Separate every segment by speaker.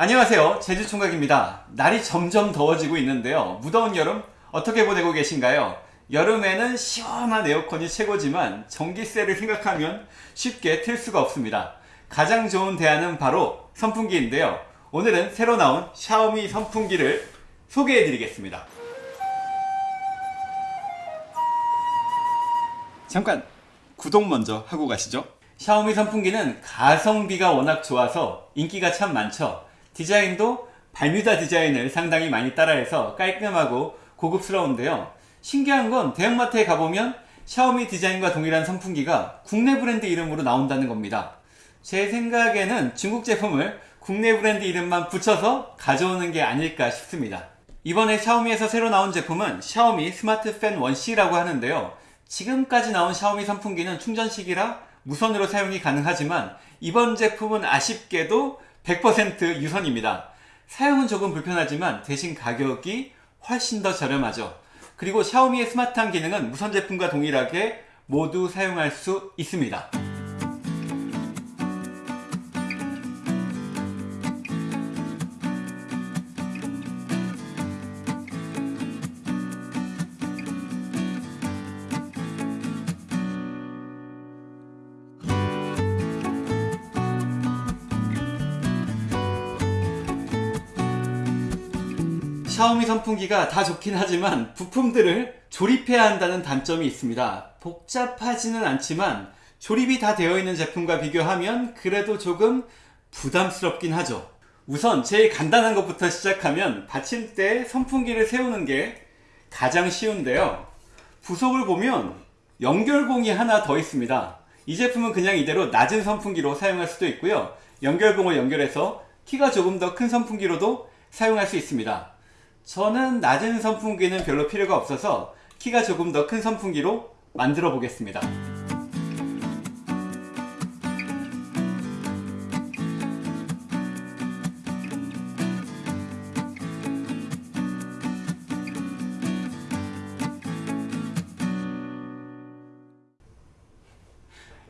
Speaker 1: 안녕하세요. 제주총각입니다. 날이 점점 더워지고 있는데요. 무더운 여름 어떻게 보내고 계신가요? 여름에는 시원한 에어컨이 최고지만 전기세를 생각하면 쉽게 틀 수가 없습니다. 가장 좋은 대안은 바로 선풍기인데요. 오늘은 새로 나온 샤오미 선풍기를 소개해 드리겠습니다. 잠깐 구독 먼저 하고 가시죠. 샤오미 선풍기는 가성비가 워낙 좋아서 인기가 참 많죠 디자인도 발뮤다 디자인을 상당히 많이 따라해서 깔끔하고 고급스러운데요. 신기한 건 대형마트에 가보면 샤오미 디자인과 동일한 선풍기가 국내 브랜드 이름으로 나온다는 겁니다. 제 생각에는 중국 제품을 국내 브랜드 이름만 붙여서 가져오는 게 아닐까 싶습니다. 이번에 샤오미에서 새로 나온 제품은 샤오미 스마트 팬 1C라고 하는데요. 지금까지 나온 샤오미 선풍기는 충전식이라 무선으로 사용이 가능하지만 이번 제품은 아쉽게도 100% 유선입니다. 사용은 조금 불편하지만 대신 가격이 훨씬 더 저렴하죠. 그리고 샤오미의 스마트한 기능은 무선 제품과 동일하게 모두 사용할 수 있습니다. 샤오미 선풍기가 다 좋긴 하지만 부품들을 조립해야 한다는 단점이 있습니다. 복잡하지는 않지만 조립이 다 되어 있는 제품과 비교하면 그래도 조금 부담스럽긴 하죠. 우선 제일 간단한 것부터 시작하면 받침대에 선풍기를 세우는 게 가장 쉬운데요. 부속을 보면 연결봉이 하나 더 있습니다. 이 제품은 그냥 이대로 낮은 선풍기로 사용할 수도 있고요. 연결봉을 연결해서 키가 조금 더 큰 선풍기로도 사용할 수 있습니다. 저는 낮은 선풍기는 별로 필요가 없어서 키가 조금 더 큰 선풍기로 만들어 보겠습니다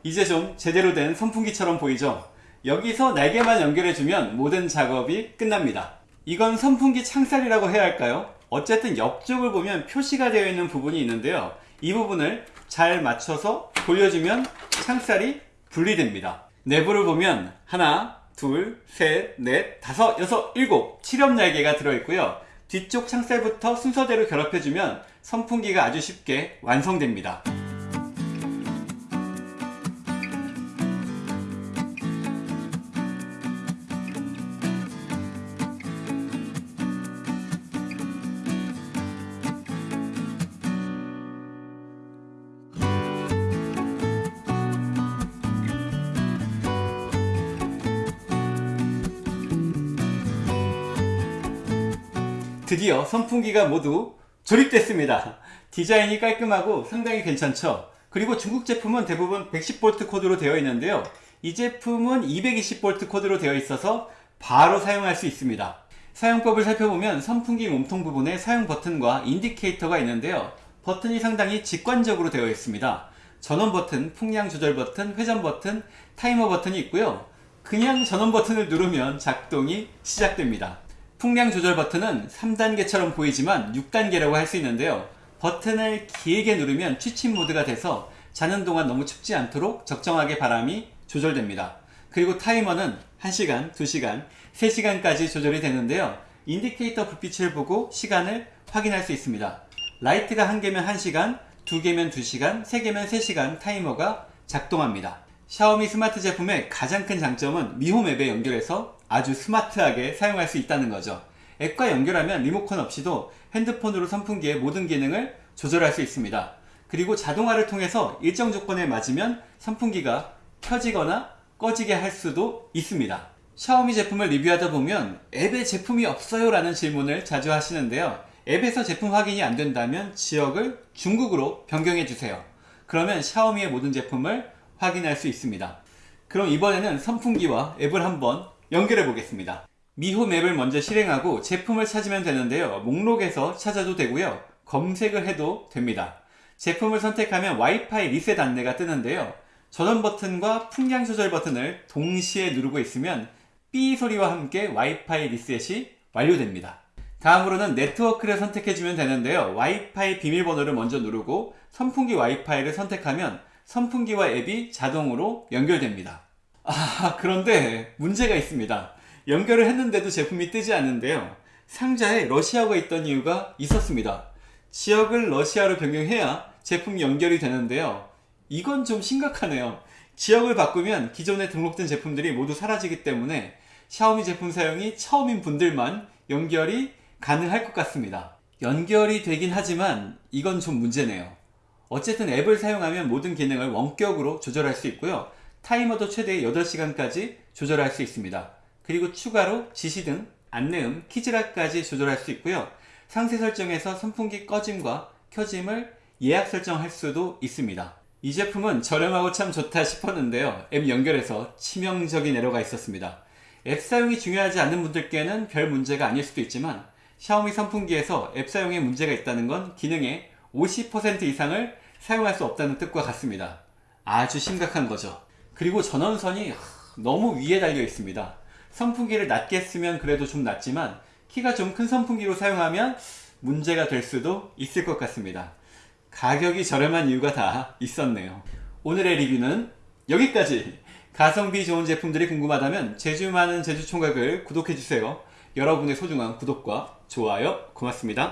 Speaker 1: 이제 좀 제대로 된 선풍기처럼 보이죠? 여기서 날개만 연결해주면 모든 작업이 끝납니다 이건 선풍기 창살이라고 해야 할까요? 어쨌든 옆쪽을 보면 표시가 되어 있는 부분이 있는데요. 이 부분을 잘 맞춰서 돌려주면 창살이 분리됩니다. 내부를 보면 하나, 둘, 셋, 넷, 다섯, 여섯, 일곱 7엽 날개가 들어있고요. 뒤쪽 창살부터 순서대로 결합해주면 선풍기가 아주 쉽게 완성됩니다. 드디어 선풍기가 모두 조립됐습니다. 디자인이 깔끔하고 상당히 괜찮죠? 그리고 중국 제품은 대부분 110V 코드로 되어 있는데요. 이 제품은 220V 코드로 되어 있어서 바로 사용할 수 있습니다. 사용법을 살펴보면 선풍기 몸통 부분에 사용 버튼과 indicator가 있는데요. 버튼이 상당히 직관적으로 되어 있습니다. 전원 버튼, 풍량 조절 버튼, 회전 버튼, 타이머 버튼이 있고요. 그냥 전원 버튼을 누르면 작동이 시작됩니다 풍량 조절 버튼은 3단계처럼 보이지만 6단계라고 할 수 있는데요. 버튼을 길게 누르면 취침 모드가 돼서 자는 동안 너무 춥지 않도록 적정하게 바람이 조절됩니다. 그리고 타이머는 1시간, 2시간, 3시간까지 조절이 되는데요. indicator 불빛을 보고 시간을 확인할 수 있습니다. 라이트가 1개면 1시간, 2개면 2시간, 3개면 3시간 타이머가 작동합니다. 샤오미 스마트 제품의 가장 큰 장점은 Mi Home 앱에 연결해서 아주 스마트하게 사용할 수 있다는 거죠. 앱과 연결하면 리모컨 없이도 핸드폰으로 선풍기의 모든 기능을 조절할 수 있습니다. 그리고 자동화를 통해서 일정 조건에 맞으면 선풍기가 켜지거나 꺼지게 할 수도 있습니다. 샤오미 제품을 리뷰하다 보면 앱에 제품이 없어요 라는 질문을 자주 하시는데요. 앱에서 제품 확인이 안 된다면 지역을 중국으로 변경해 주세요. 그러면 샤오미의 모든 제품을 확인할 수 있습니다 그럼 이번에는 선풍기와 앱을 한번 연결해 보겠습니다. 미호 맵을 먼저 실행하고 제품을 찾으면 되는데요. 목록에서 찾아도 되고요. 검색을 해도 됩니다. 제품을 선택하면 와이파이 리셋 안내가 뜨는데요. 전원 버튼과 풍량 조절 버튼을 동시에 누르고 있으면 삐 소리와 함께 와이파이 리셋이 완료됩니다. 다음으로는 네트워크를 선택해주면 되는데요. 와이파이 비밀번호를 먼저 누르고 선풍기 와이파이를 선택하면 선풍기와 앱이 자동으로 연결됩니다. 아, 그런데 문제가 있습니다. 연결을 했는데도 제품이 뜨지 않는데요. 상자에 러시아어가 있던 이유가 있었습니다. 지역을 러시아로 변경해야 제품 연결이 되는데요. 이건 좀 심각하네요. 지역을 바꾸면 기존에 등록된 제품들이 모두 사라지기 때문에 샤오미 제품 사용이 처음인 분들만 연결이 가능할 것 같습니다. 연결이 되긴 하지만 이건 좀 문제네요. 어쨌든 앱을 사용하면 모든 기능을 원격으로 조절할 수 있고요. 타이머도 최대 8시간까지 조절할 수 있습니다. 그리고 추가로 지시 등 안내음, 키즈락까지 조절할 수 있고요. 상세 설정에서 선풍기 꺼짐과 켜짐을 예약 설정할 수도 있습니다. 이 제품은 저렴하고 참 좋다 싶었는데요. 앱 연결해서 치명적인 에러가 있었습니다. 앱 사용이 중요하지 않는 분들께는 별 문제가 아닐 수도 있지만 샤오미 선풍기에서 앱 사용에 문제가 있다는 건 기능의 50% 이상을 사용할 수 없다는 뜻과 같습니다. 아주 심각한 거죠. 그리고 전원선이 너무 위에 달려 있습니다. 선풍기를 낮게 쓰면 그래도 좀 낫지만 키가 좀 큰 선풍기로 사용하면 문제가 될 수도 있을 것 같습니다. 가격이 저렴한 이유가 다 있었네요. 오늘의 리뷰는 여기까지! 가성비 좋은 제품들이 궁금하다면 제주 많은 제주총각을 구독해주세요. 여러분의 소중한 구독과 좋아요 고맙습니다.